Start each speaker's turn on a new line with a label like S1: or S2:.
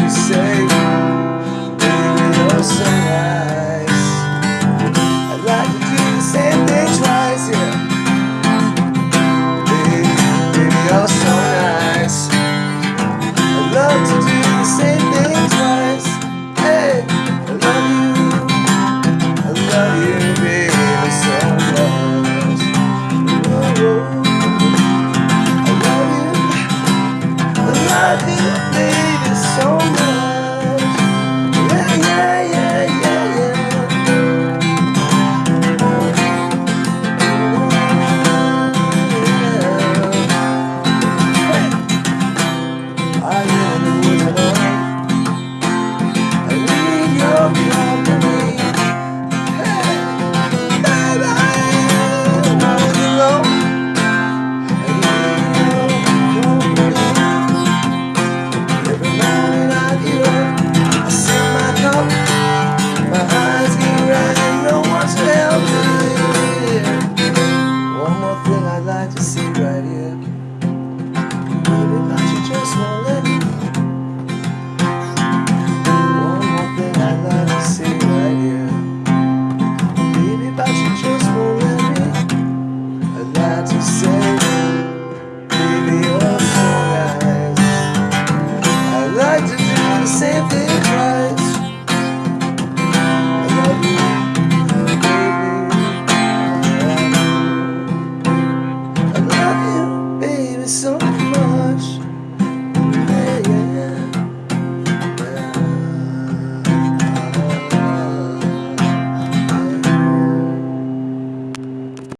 S1: to say, baby, you're so right.